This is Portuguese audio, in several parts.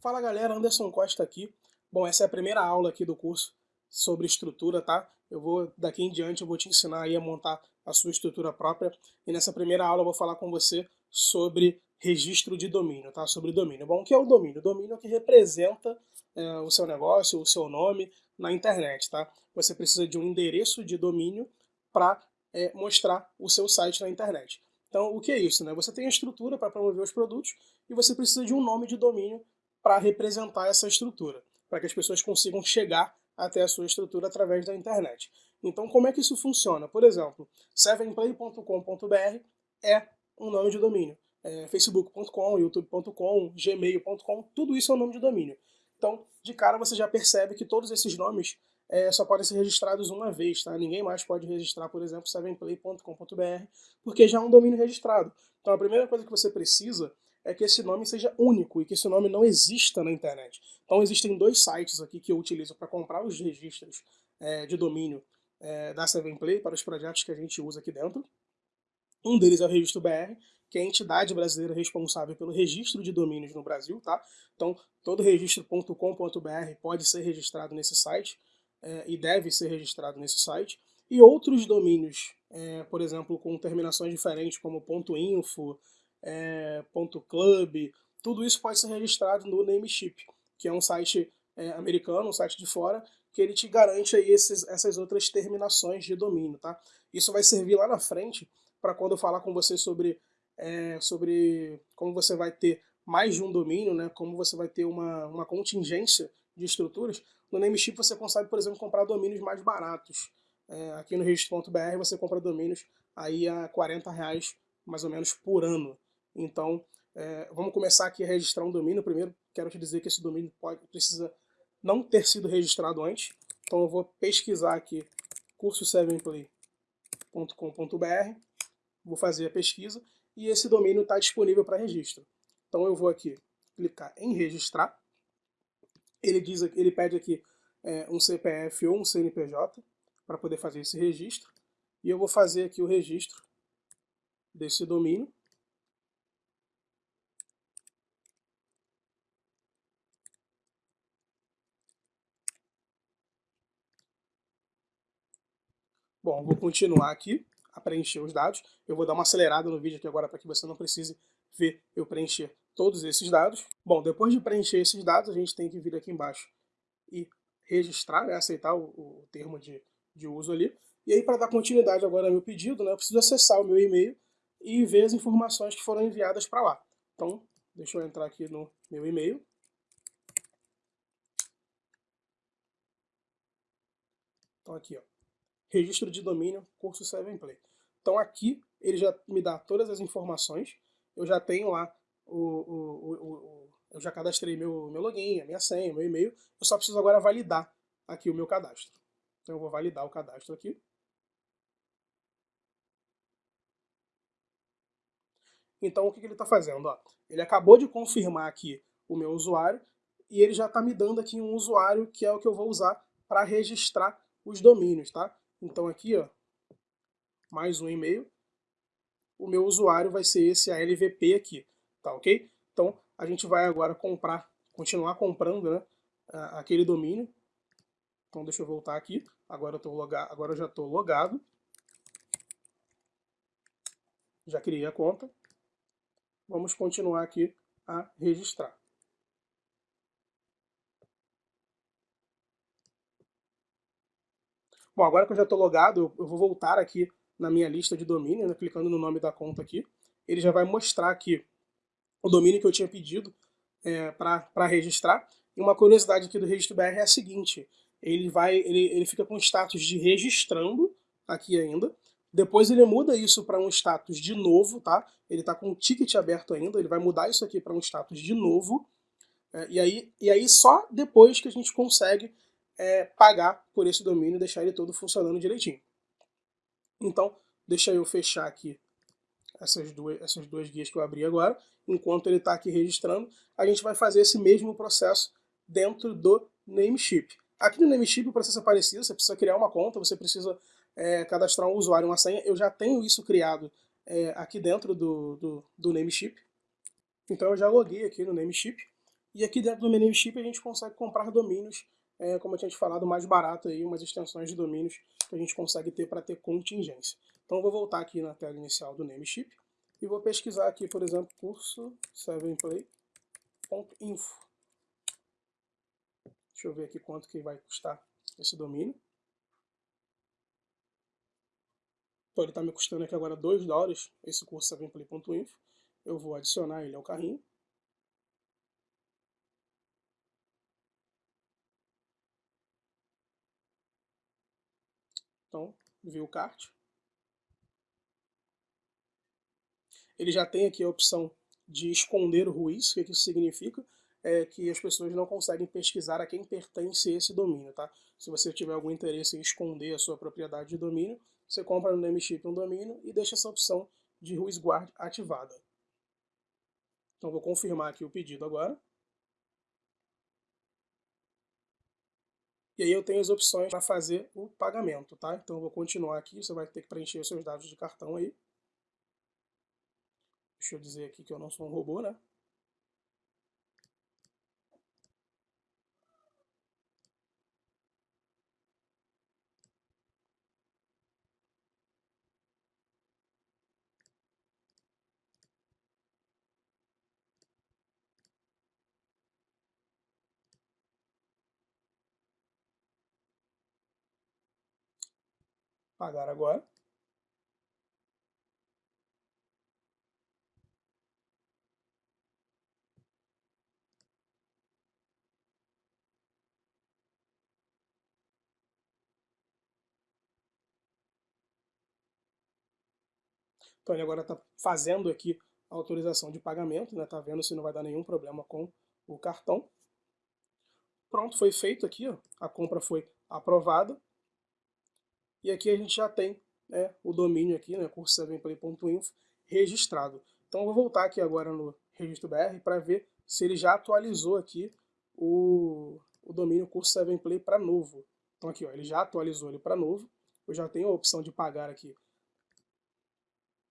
Fala galera, Anderson Costa aqui. Bom, essa é a primeira aula aqui do curso sobre estrutura, tá? Eu vou, daqui em diante, eu vou te ensinar aí a montar a sua estrutura própria. E nessa primeira aula eu vou falar com você sobre registro de domínio, tá? Sobre domínio. Bom, o que é o domínio? O domínio é o que representa é, o seu negócio, o seu nome na internet, tá? Você precisa de um endereço de domínio para é, mostrar o seu site na internet. Então, o que é isso? Né? Você tem a estrutura para promover os produtos e você precisa de um nome de domínio para representar essa estrutura, para que as pessoas consigam chegar até a sua estrutura através da internet. Então, como é que isso funciona? Por exemplo, sevenplay.com.br é um nome de domínio. É, facebook.com, youtube.com, gmail.com, tudo isso é um nome de domínio. Então, de cara você já percebe que todos esses nomes é, só podem ser registrados uma vez, tá? Ninguém mais pode registrar, por exemplo, sevenplay.com.br, porque já é um domínio registrado. Então a primeira coisa que você precisa é que esse nome seja único e que esse nome não exista na internet. Então existem dois sites aqui que eu utilizo para comprar os registros é, de domínio é, da 7play para os projetos que a gente usa aqui dentro. Um deles é o Registro BR, que é a entidade brasileira responsável pelo registro de domínios no Brasil, tá? Então, todo registro.com.br pode ser registrado nesse site é, e deve ser registrado nesse site. E outros domínios, é, por exemplo, com terminações diferentes, como .info, é, .club, tudo isso pode ser registrado no Namecheap, que é um site é, americano, um site de fora, que ele te garante aí esses, essas outras terminações de domínio, tá? Isso vai servir lá na frente para quando eu falar com você sobre, é, sobre como você vai ter mais de um domínio, né? Como você vai ter uma, uma contingência de estruturas. No Namecheap você consegue, por exemplo, comprar domínios mais baratos. É, aqui no registro.br você compra domínios aí a 40 reais mais ou menos por ano. Então, é, vamos começar aqui a registrar um domínio. Primeiro, quero te dizer que esse domínio pode, precisa não ter sido registrado antes. Então, eu vou pesquisar aqui curso7play.com.br, vou fazer a pesquisa e esse domínio está disponível para registro. Então, eu vou aqui clicar em registrar. Ele, diz, ele pede aqui é, um CPF ou um CNPJ para poder fazer esse registro. E eu vou fazer aqui o registro desse domínio. Bom, vou continuar aqui a preencher os dados. Eu vou dar uma acelerada no vídeo aqui agora para que você não precise ver eu preencher todos esses dados. Bom, depois de preencher esses dados, a gente tem que vir aqui embaixo e registrar, né, aceitar o, o termo de, de uso ali. E aí, para dar continuidade agora ao meu pedido, né, eu preciso acessar o meu e-mail e ver as informações que foram enviadas para lá. Então, deixa eu entrar aqui no meu e-mail. Então aqui, ó, registro de domínio, curso 7play. Então aqui ele já me dá todas as informações, eu já tenho lá, o, o, o, eu já cadastrei meu, meu login, a minha senha, meu e-mail, eu só preciso agora validar aqui o meu cadastro. Então eu vou validar o cadastro aqui. Então o que, que ele está fazendo? Ó, ele acabou de confirmar aqui o meu usuário e ele já está me dando aqui um usuário que é o que eu vou usar para registrar os domínios, tá? Então aqui, ó, mais um e-mail. O meu usuário vai ser esse ALVP aqui, tá ok? Então a gente vai agora comprar, continuar comprando né, aquele domínio. Então deixa eu voltar aqui. Agora eu, tô logado, agora eu já estou logado. Já criei a conta. Vamos continuar aqui a registrar. Bom, agora que eu já estou logado, eu vou voltar aqui na minha lista de domínio, né, clicando no nome da conta aqui. Ele já vai mostrar aqui o domínio que eu tinha pedido é, para registrar. E uma curiosidade aqui do registro BR é a seguinte, ele, vai, ele, ele fica com status de registrando aqui ainda, depois ele muda isso para um status de novo, tá? Ele está com o ticket aberto ainda, ele vai mudar isso aqui para um status de novo, é, e, aí, e aí só depois que a gente consegue é, pagar por esse domínio e deixar ele todo funcionando direitinho. Então, deixa eu fechar aqui essas duas, essas duas guias que eu abri agora. Enquanto ele está aqui registrando, a gente vai fazer esse mesmo processo dentro do Namecheap. Aqui no Namecheap o processo é parecido, você precisa criar uma conta, você precisa é, cadastrar um usuário e uma senha. Eu já tenho isso criado é, aqui dentro do, do, do Namecheap. Então eu já loguei aqui no Namecheap. E aqui dentro do Membership a gente consegue comprar domínios, é, como eu tinha te falado, mais barato aí, umas extensões de domínios que a gente consegue ter para ter contingência. Então eu vou voltar aqui na tela inicial do Membership e vou pesquisar aqui, por exemplo, curso 7play.info. Deixa eu ver aqui quanto que vai custar esse domínio. Então ele está me custando aqui agora 2 dólares, esse curso 7play.info. Eu vou adicionar ele ao carrinho. Então, view cart. Ele já tem aqui a opção de esconder o ruiz. O que isso significa? É que as pessoas não conseguem pesquisar a quem pertence esse domínio, tá? Se você tiver algum interesse em esconder a sua propriedade de domínio, você compra no Nameship um domínio e deixa essa opção de ruiz guard ativada. Então vou confirmar aqui o pedido agora. E aí eu tenho as opções para fazer o pagamento, tá? Então eu vou continuar aqui, você vai ter que preencher os seus dados de cartão aí. Deixa eu dizer aqui que eu não sou um robô, né? Pagar agora. Então ele agora está fazendo aqui a autorização de pagamento, está né? Tá vendo se não vai dar nenhum problema com o cartão. Pronto, foi feito aqui, ó. a compra foi aprovada. E aqui a gente já tem né, o domínio aqui, né, curso7play.info, registrado. Então eu vou voltar aqui agora no registro BR para ver se ele já atualizou aqui o, o domínio curso7play para novo. Então aqui, ó, ele já atualizou ele para novo. Eu já tenho a opção de pagar aqui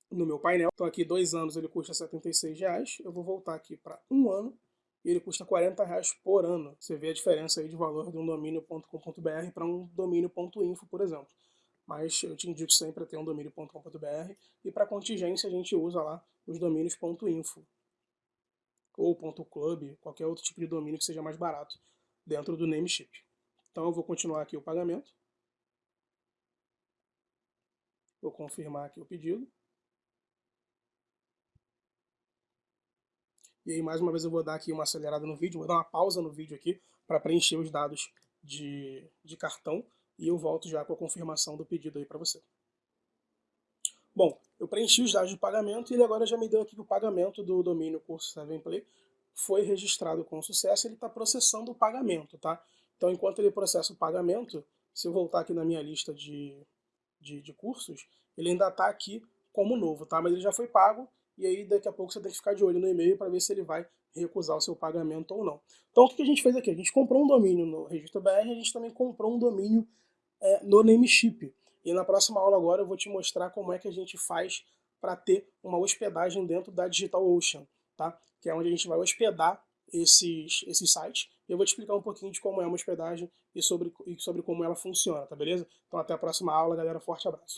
no meu painel. Então aqui dois anos ele custa 76 reais. Eu vou voltar aqui para um ano e ele custa 40 reais por ano. Você vê a diferença aí de valor de um domínio.com.br para um domínio.info, por exemplo. Mas eu te indico sempre a ter um domínio.com.br e para contingência a gente usa lá os domínios.info ou .club, qualquer outro tipo de domínio que seja mais barato dentro do Nameship. Então eu vou continuar aqui o pagamento. Vou confirmar aqui o pedido. E aí, mais uma vez, eu vou dar aqui uma acelerada no vídeo, vou dar uma pausa no vídeo aqui para preencher os dados de, de cartão e eu volto já com a confirmação do pedido aí para você. Bom, eu preenchi os dados de pagamento e ele agora já me deu aqui que o pagamento do domínio curso 7play foi registrado com sucesso, ele está processando o pagamento, tá? Então, enquanto ele processa o pagamento, se eu voltar aqui na minha lista de, de, de cursos, ele ainda está aqui como novo, tá? Mas ele já foi pago e aí daqui a pouco você tem que ficar de olho no e-mail para ver se ele vai recusar o seu pagamento ou não. Então o que a gente fez aqui? A gente comprou um domínio no Registro BR, a gente também comprou um domínio é, no Nameship. E na próxima aula agora eu vou te mostrar como é que a gente faz para ter uma hospedagem dentro da DigitalOcean, tá? que é onde a gente vai hospedar esses, esses sites. E eu vou te explicar um pouquinho de como é uma hospedagem e sobre, e sobre como ela funciona, tá beleza? Então até a próxima aula, galera. Forte abraço.